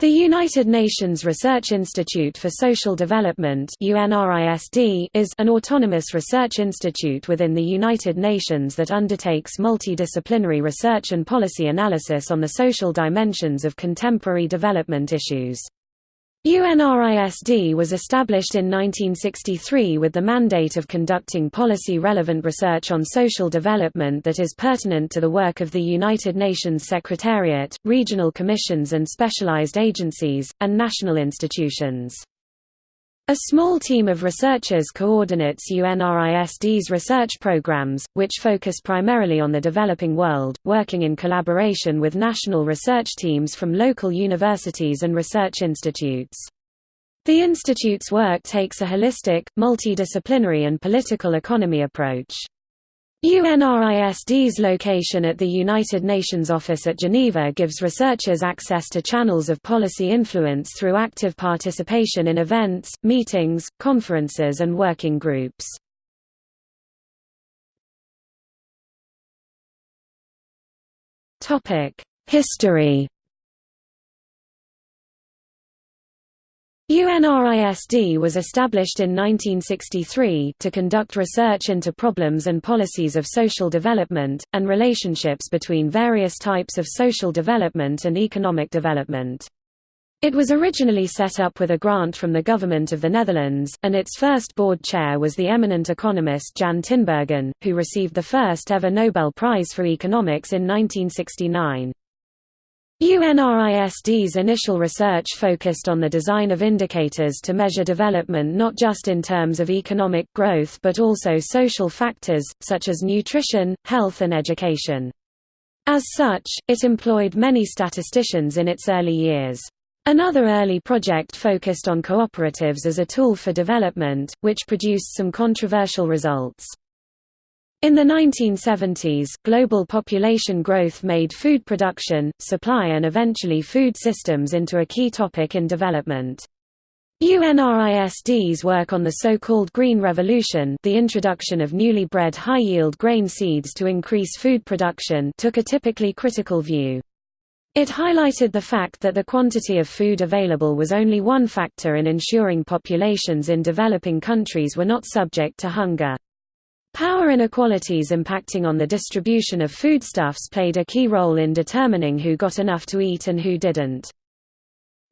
The United Nations Research Institute for Social Development is an autonomous research institute within the United Nations that undertakes multidisciplinary research and policy analysis on the social dimensions of contemporary development issues. UNRISD was established in 1963 with the mandate of conducting policy-relevant research on social development that is pertinent to the work of the United Nations Secretariat, regional commissions and specialized agencies, and national institutions. A small team of researchers coordinates UNRISD's research programs, which focus primarily on the developing world, working in collaboration with national research teams from local universities and research institutes. The institute's work takes a holistic, multidisciplinary and political economy approach. UNRISD's location at the United Nations office at Geneva gives researchers access to channels of policy influence through active participation in events, meetings, conferences and working groups. History UNRISD was established in 1963 to conduct research into problems and policies of social development, and relationships between various types of social development and economic development. It was originally set up with a grant from the Government of the Netherlands, and its first board chair was the eminent economist Jan Tinbergen, who received the first ever Nobel Prize for Economics in 1969. UNRISD's initial research focused on the design of indicators to measure development not just in terms of economic growth but also social factors, such as nutrition, health and education. As such, it employed many statisticians in its early years. Another early project focused on cooperatives as a tool for development, which produced some controversial results. In the 1970s, global population growth made food production, supply and eventually food systems into a key topic in development. UNRISD's work on the so-called Green Revolution the introduction of newly bred high-yield grain seeds to increase food production took a typically critical view. It highlighted the fact that the quantity of food available was only one factor in ensuring populations in developing countries were not subject to hunger. Power inequalities impacting on the distribution of foodstuffs played a key role in determining who got enough to eat and who didn't.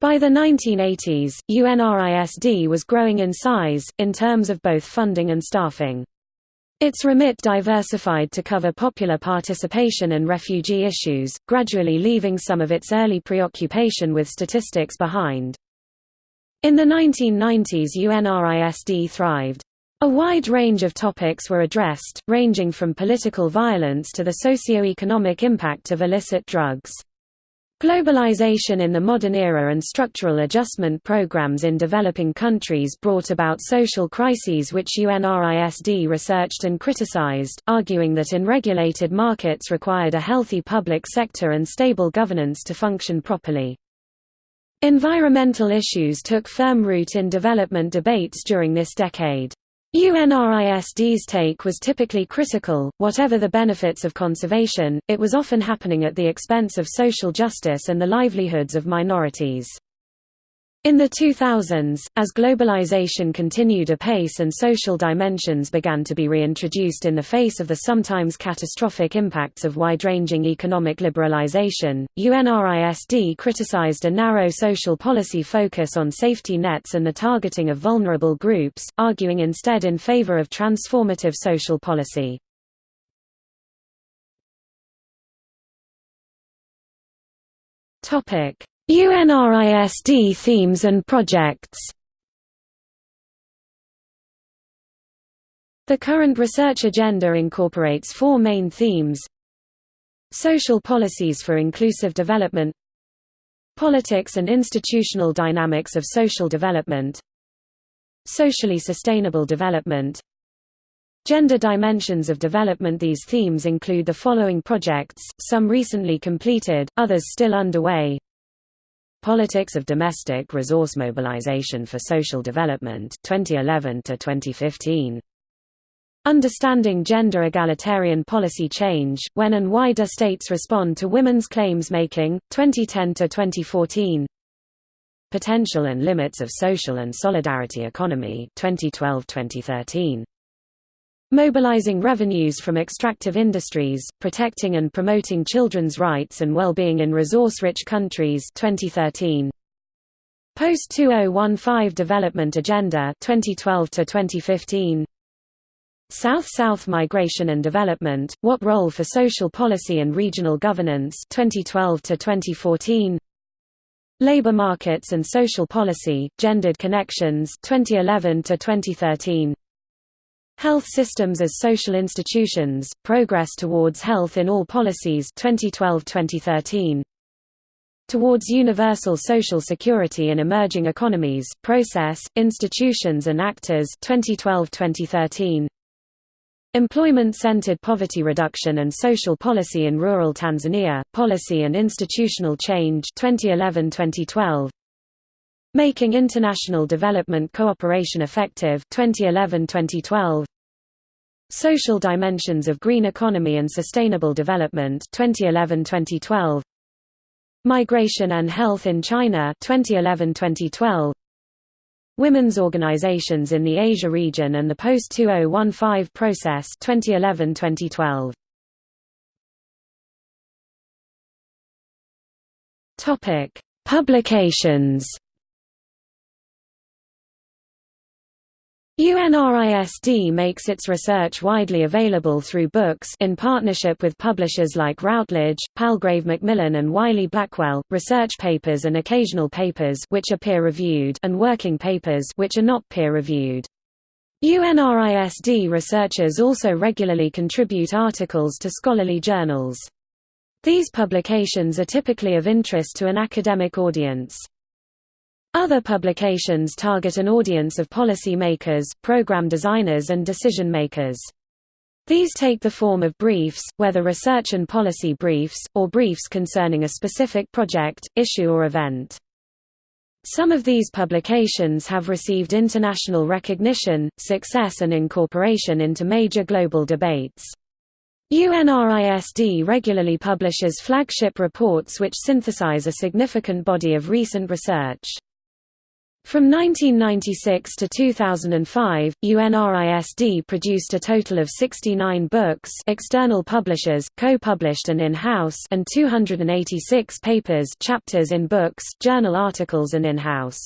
By the 1980s, UNRISD was growing in size, in terms of both funding and staffing. Its remit diversified to cover popular participation and refugee issues, gradually leaving some of its early preoccupation with statistics behind. In the 1990s UNRISD thrived. A wide range of topics were addressed, ranging from political violence to the socio-economic impact of illicit drugs. Globalization in the modern era and structural adjustment programs in developing countries brought about social crises which UNRISD researched and criticized, arguing that in regulated markets required a healthy public sector and stable governance to function properly. Environmental issues took firm root in development debates during this decade. UNRISD's take was typically critical, whatever the benefits of conservation, it was often happening at the expense of social justice and the livelihoods of minorities. In the 2000s, as globalization continued apace and social dimensions began to be reintroduced in the face of the sometimes catastrophic impacts of wide-ranging economic liberalization, UNRISD criticized a narrow social policy focus on safety nets and the targeting of vulnerable groups, arguing instead in favor of transformative social policy. Topic UNRISD themes and projects. The current research agenda incorporates four main themes. Social policies for inclusive development. Politics and institutional dynamics of social development. Socially sustainable development. Gender dimensions of development. These themes include the following projects, some recently completed, others still underway Politics of Domestic Resource Mobilization for Social Development 2011 to 2015 Understanding Gender Egalitarian Policy Change When and Why Do States Respond to Women's Claims Making 2010 to 2014 Potential and Limits of Social and Solidarity Economy 2012-2013. Mobilizing revenues from extractive industries, protecting and promoting children's rights and well-being in resource-rich countries 2013. Post-2015 Development Agenda 2012 to 2015. South-South Migration and Development: What Role for Social Policy and Regional Governance 2012 to 2014. Labor Markets and Social Policy: Gendered Connections 2011 to 2013. Health Systems as Social Institutions: Progress Towards Health in All Policies 2012-2013. Towards Universal Social Security in Emerging Economies: Process, Institutions and Actors 2012-2013. Employment-centered poverty reduction and social policy in rural Tanzania, policy and institutional change 2011-2012. Making international development cooperation effective 2011-2012. Social dimensions of green economy and sustainable development 2011-2012. Migration and health in China 2011-2012. Women's Organizations in the Asia region and the Post-2015 Process 2011-2012. Topic: Publications UNRISD makes its research widely available through books in partnership with publishers like Routledge, Palgrave Macmillan and Wiley-Blackwell, research papers and occasional papers which are peer-reviewed and working papers which are not peer-reviewed. UNRISD researchers also regularly contribute articles to scholarly journals. These publications are typically of interest to an academic audience. Other publications target an audience of policy makers, program designers and decision makers. These take the form of briefs, whether research and policy briefs, or briefs concerning a specific project, issue or event. Some of these publications have received international recognition, success and incorporation into major global debates. UNRISD regularly publishes flagship reports which synthesize a significant body of recent research. From 1996 to 2005, UNRISD produced a total of 69 books external publishers, co-published and in-house and 286 papers chapters in books, journal articles and in-house.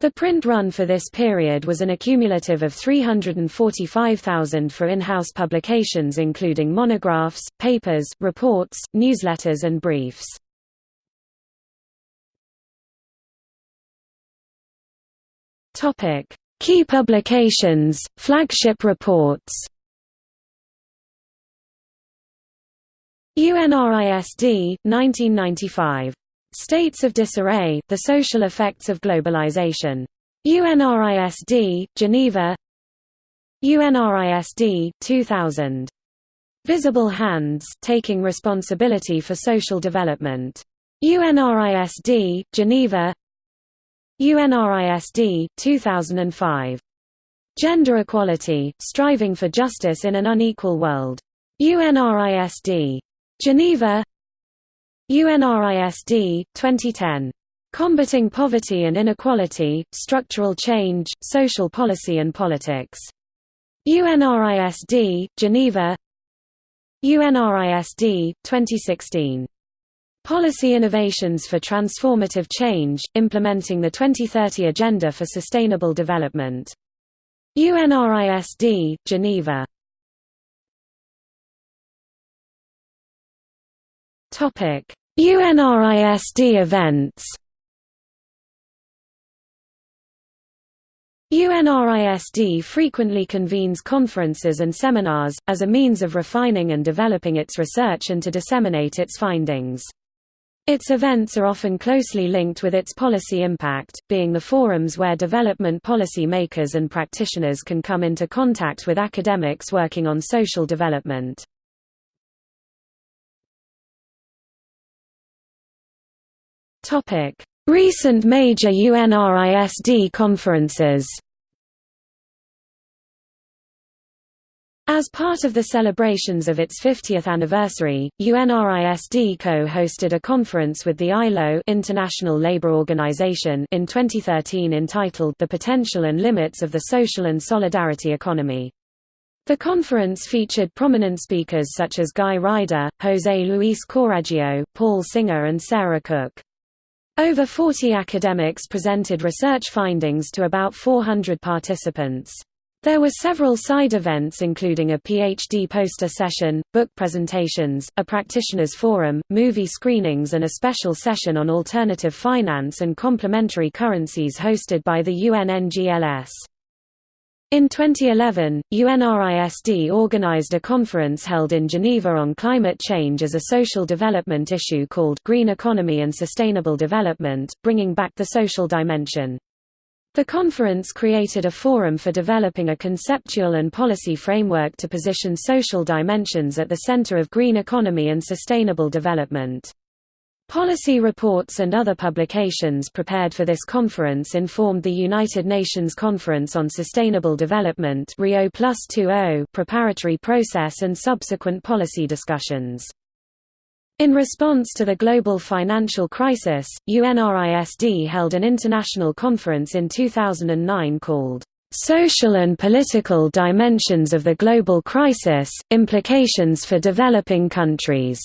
The print run for this period was an accumulative of 345,000 for in-house publications including monographs, papers, reports, newsletters and briefs. Topic: Key publications, flagship reports. UNRISD 1995. States of Disarray: The Social Effects of Globalization. UNRISD, Geneva. UNRISD 2000. Visible Hands: Taking Responsibility for Social Development. UNRISD, Geneva. UNRISD 2005. Gender Equality, Striving for Justice in an Unequal World. UNRISD. Geneva UNRISD, 2010. Combating Poverty and Inequality, Structural Change, Social Policy and Politics. UNRISD, Geneva UNRISD, 2016. Policy Innovations for Transformative Change, Implementing the 2030 Agenda for Sustainable Development. UNRISD, Geneva. UNRISD events UNRISD frequently convenes conferences and seminars, as a means of refining and developing its research and to disseminate its findings. Its events are often closely linked with its policy impact, being the forums where development policy makers and practitioners can come into contact with academics working on social development. Recent major UNRISD conferences As part of the celebrations of its 50th anniversary, UNRISD co-hosted a conference with the ILO International Labour Organization in 2013 entitled The Potential and Limits of the Social and Solidarity Economy. The conference featured prominent speakers such as Guy Ryder, José Luis Coraggio, Paul Singer and Sarah Cook. Over 40 academics presented research findings to about 400 participants. There were several side events including a PhD poster session, book presentations, a practitioners forum, movie screenings and a special session on alternative finance and complementary currencies hosted by the UNNGLS. In 2011, UNRISD organized a conference held in Geneva on climate change as a social development issue called Green Economy and Sustainable Development, bringing back the social dimension. The conference created a forum for developing a conceptual and policy framework to position social dimensions at the center of green economy and sustainable development. Policy reports and other publications prepared for this conference informed the United Nations Conference on Sustainable Development Rio preparatory process and subsequent policy discussions. In response to the global financial crisis, UNRISD held an international conference in 2009 called, "'Social and Political Dimensions of the Global Crisis, Implications for Developing Countries'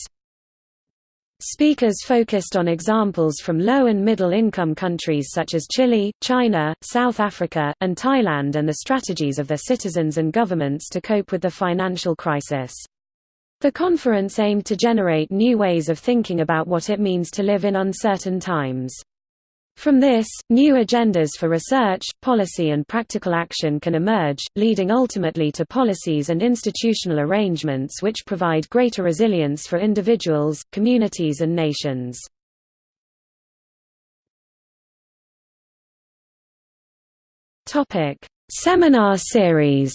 Speakers focused on examples from low and middle income countries such as Chile, China, South Africa, and Thailand and the strategies of their citizens and governments to cope with the financial crisis. The conference aimed to generate new ways of thinking about what it means to live in uncertain times. From this, new agendas for research, policy and practical action can emerge, leading ultimately to policies and institutional arrangements which provide greater resilience for individuals, communities and nations. Seminar series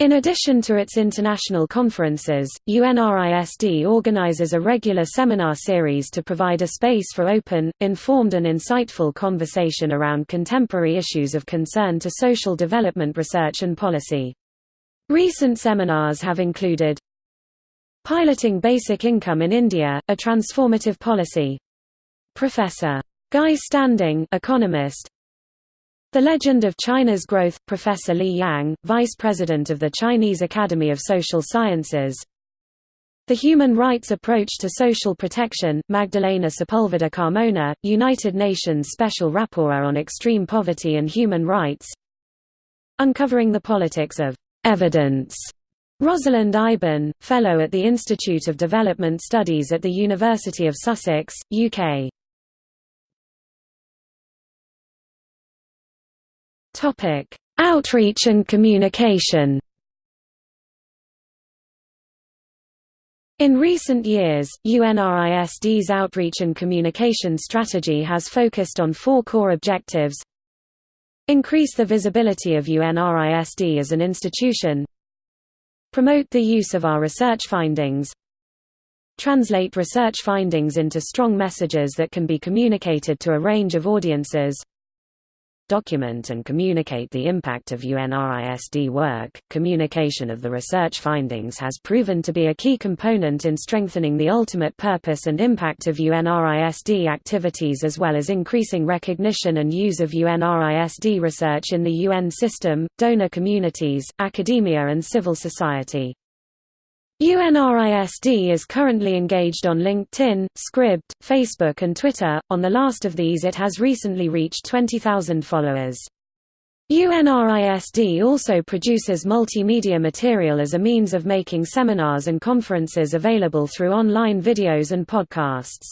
In addition to its international conferences, UNRISD organizes a regular seminar series to provide a space for open, informed and insightful conversation around contemporary issues of concern to social development research and policy. Recent seminars have included Piloting Basic Income in India, a Transformative Policy. Professor. Guy Standing economist, the Legend of China's Growth, Professor Li Yang, Vice President of the Chinese Academy of Social Sciences. The Human Rights Approach to Social Protection, Magdalena Sepulveda Carmona, United Nations Special Rapporteur on Extreme Poverty and Human Rights. Uncovering the Politics of Evidence. Rosalind Eyben, Fellow at the Institute of Development Studies at the University of Sussex, UK Topic: Outreach and communication. In recent years, UNRISD's outreach and communication strategy has focused on four core objectives Increase the visibility of UNRISD as an institution Promote the use of our research findings Translate research findings into strong messages that can be communicated to a range of audiences document and communicate the impact of UNRISD work. Communication of the research findings has proven to be a key component in strengthening the ultimate purpose and impact of UNRISD activities as well as increasing recognition and use of UNRISD research in the UN system, donor communities, academia and civil society. UNRISD is currently engaged on LinkedIn, Scribd, Facebook and Twitter, on the last of these it has recently reached 20,000 followers. UNRISD also produces multimedia material as a means of making seminars and conferences available through online videos and podcasts.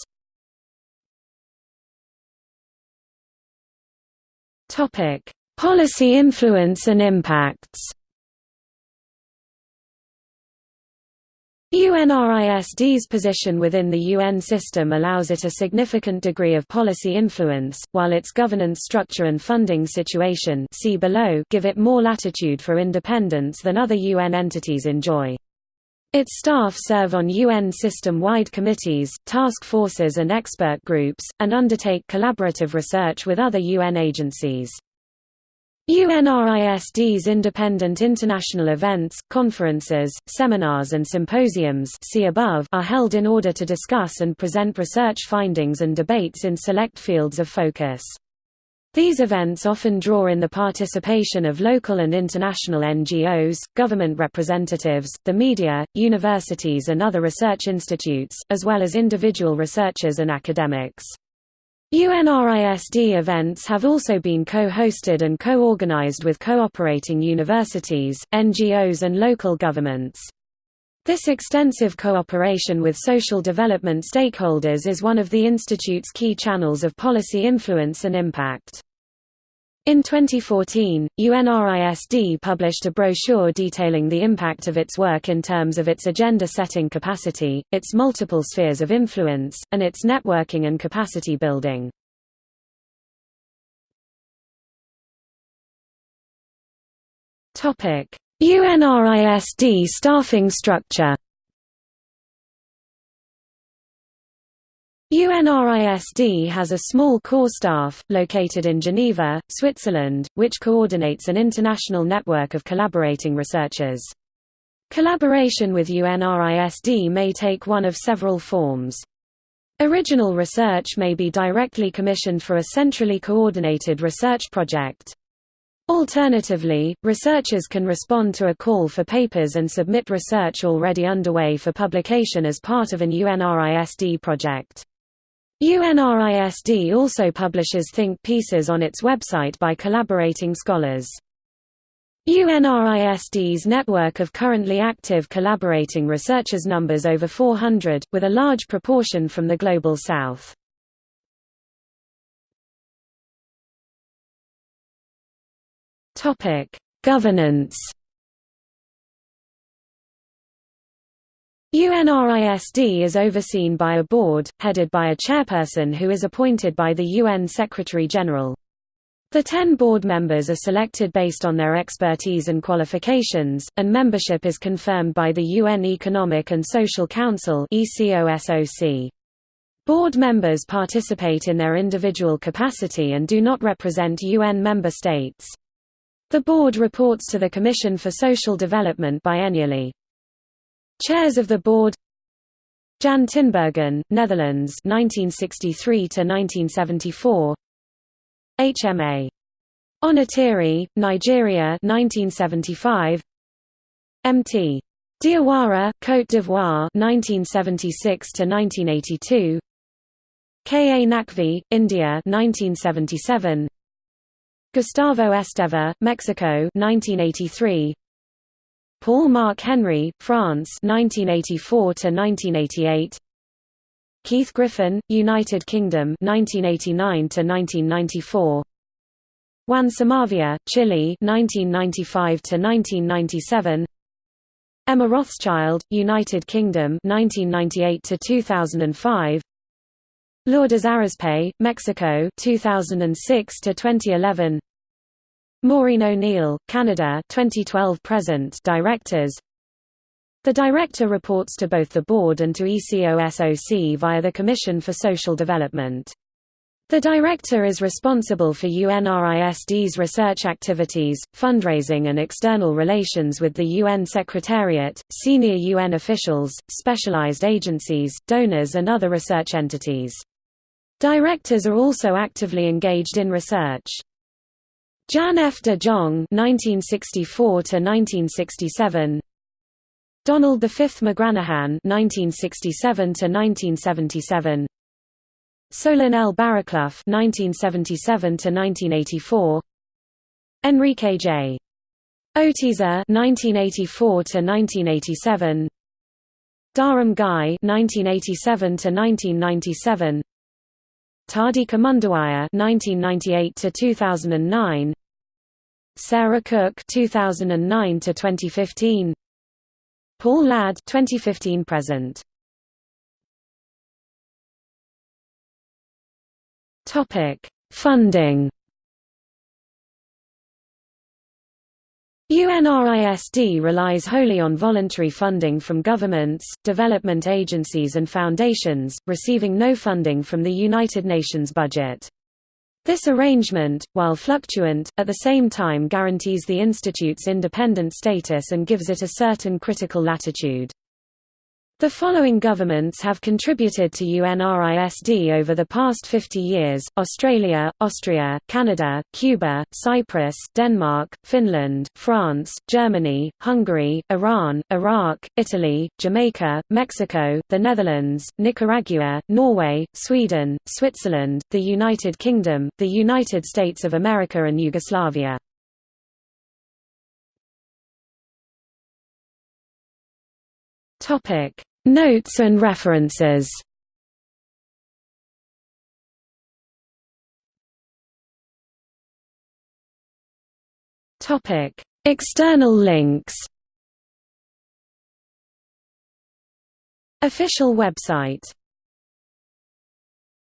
Policy influence and impacts UNRISD's position within the UN system allows it a significant degree of policy influence, while its governance structure and funding situation see below give it more latitude for independence than other UN entities enjoy. Its staff serve on UN system-wide committees, task forces and expert groups, and undertake collaborative research with other UN agencies. UNRISD's independent international events, conferences, seminars and symposiums see above are held in order to discuss and present research findings and debates in select fields of focus. These events often draw in the participation of local and international NGOs, government representatives, the media, universities and other research institutes, as well as individual researchers and academics. UNRISD events have also been co-hosted and co-organized with cooperating universities, NGOs and local governments. This extensive cooperation with social development stakeholders is one of the Institute's key channels of policy influence and impact. In 2014, UNRISD published a brochure detailing the impact of its work in terms of its agenda-setting capacity, its multiple spheres of influence, and its networking and capacity building. UNRISD staffing structure UNRISD has a small core staff, located in Geneva, Switzerland, which coordinates an international network of collaborating researchers. Collaboration with UNRISD may take one of several forms. Original research may be directly commissioned for a centrally coordinated research project. Alternatively, researchers can respond to a call for papers and submit research already underway for publication as part of an UNRISD project. UNRISD also publishes think pieces on its website by collaborating scholars. UNRISD's network of currently active collaborating researchers numbers over 400, with a large proportion from the Global South. Governance UNRISD is overseen by a board, headed by a chairperson who is appointed by the UN Secretary-General. The ten board members are selected based on their expertise and qualifications, and membership is confirmed by the UN Economic and Social Council Board members participate in their individual capacity and do not represent UN member states. The board reports to the Commission for Social Development biennially. Chairs of the board. Jan Tinbergen, Netherlands 1963 to 1974 HMA Onitiri, Nigeria 1975 MT Diawara, Côte d'Ivoire 1976 to 1982 K. A. Naqvi, India 1977 Gustavo Esteva, Mexico 1983 Paul Marc Henry, France 1984 to 1988 Keith Griffin, United Kingdom 1989 to 1994 Juan Somavia, Chile 1995 to 1997 Emma Rothschild, United Kingdom 1998 to 2005 Lourdes Arizpe, Mexico 2006 to 2011 Maureen O'Neill, Canada 2012 present Directors The Director reports to both the Board and to ECOSOC via the Commission for Social Development. The Director is responsible for UNRISD's research activities, fundraising and external relations with the UN Secretariat, senior UN officials, specialized agencies, donors and other research entities. Directors are also actively engaged in research. Jan F. de Jong (1964–1967), Donald V. McGranahan (1967–1977), Solon L. Barraclough (1977–1984), Enrique J. Oteiza (1984–1987), Dharam Ghai (1987–1997). Thandika Mkandawire (1998–2009), Sarah Cook (2009–2015), Paul Ladd (2015 present). Topic: Funding. UNRISD relies wholly on voluntary funding from governments, development agencies and foundations, receiving no funding from the United Nations budget. This arrangement, while fluctuant, at the same time guarantees the institute's independent status and gives it a certain critical latitude. The following governments have contributed to UNRISD over the past 50 years, Australia, Austria, Canada, Cuba, Cyprus, Denmark, Finland, France, Germany, Hungary, Iran, Iraq, Italy, Jamaica, Mexico, the Netherlands, Nicaragua, Norway, Sweden, Switzerland, the United Kingdom, the United States of America and Yugoslavia. Topic. Notes and references. Topic: External links. Official website